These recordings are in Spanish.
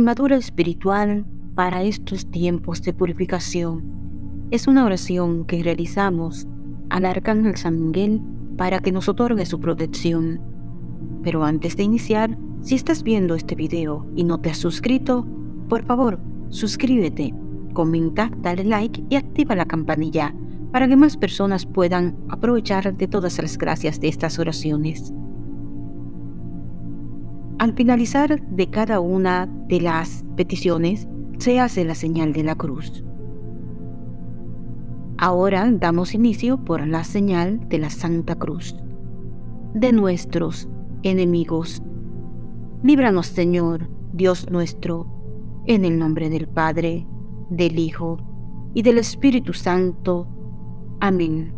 armadura espiritual para estos tiempos de purificación. Es una oración que realizamos al Arcángel San Miguel para que nos otorgue su protección. Pero antes de iniciar, si estás viendo este video y no te has suscrito, por favor, suscríbete, comenta, dale like y activa la campanilla para que más personas puedan aprovechar de todas las gracias de estas oraciones. Al finalizar de cada una de las peticiones, se hace la señal de la cruz. Ahora damos inicio por la señal de la Santa Cruz. De nuestros enemigos. Líbranos, Señor, Dios nuestro, en el nombre del Padre, del Hijo y del Espíritu Santo. Amén.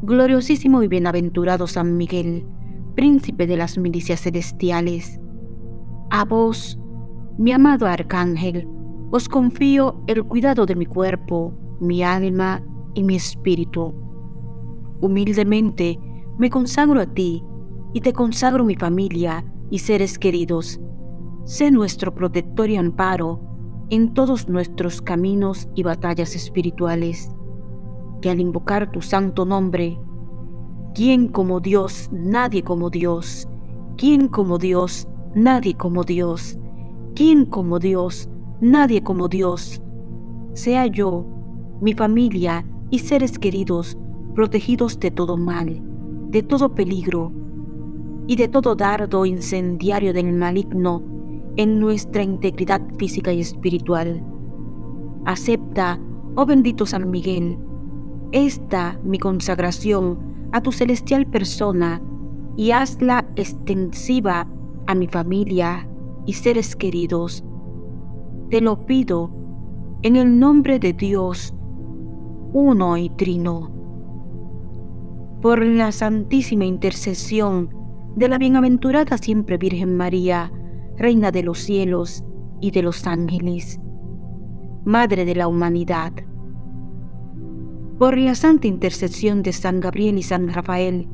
Gloriosísimo y bienaventurado San Miguel, príncipe de las milicias celestiales. A vos, mi amado arcángel, os confío el cuidado de mi cuerpo, mi alma y mi espíritu. Humildemente me consagro a ti y te consagro mi familia y seres queridos. Sé nuestro protector y amparo en todos nuestros caminos y batallas espirituales, que al invocar tu santo nombre ¿Quién como Dios? Nadie como Dios. ¿Quién como Dios? Nadie como Dios. ¿Quién como Dios? Nadie como Dios. Sea yo, mi familia y seres queridos protegidos de todo mal, de todo peligro y de todo dardo incendiario del maligno en nuestra integridad física y espiritual. Acepta, oh bendito San Miguel, esta mi consagración a tu celestial persona y hazla extensiva a mi familia y seres queridos. Te lo pido en el nombre de Dios, uno y trino, por la santísima intercesión de la bienaventurada siempre Virgen María, Reina de los cielos y de los ángeles, Madre de la humanidad por la santa intercesión de San Gabriel y San Rafael,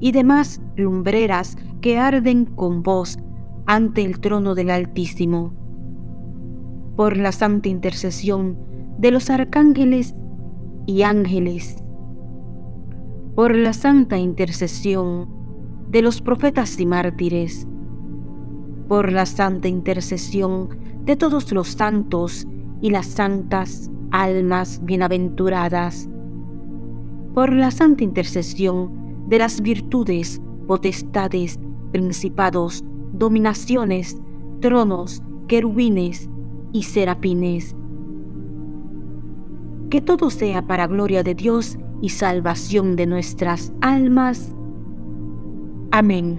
y demás lumbreras que arden con vos ante el trono del Altísimo, por la santa intercesión de los arcángeles y ángeles, por la santa intercesión de los profetas y mártires, por la santa intercesión de todos los santos y las santas almas bienaventuradas, por la santa intercesión de las virtudes, potestades, principados, dominaciones, tronos, querubines y serafines. Que todo sea para gloria de Dios y salvación de nuestras almas. Amén.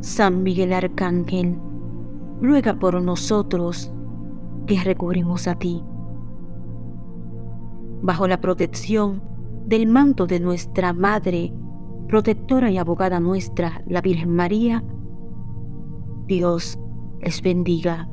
San Miguel Arcángel, ruega por nosotros que recurrimos a ti bajo la protección del manto de nuestra Madre, protectora y abogada nuestra, la Virgen María, Dios les bendiga.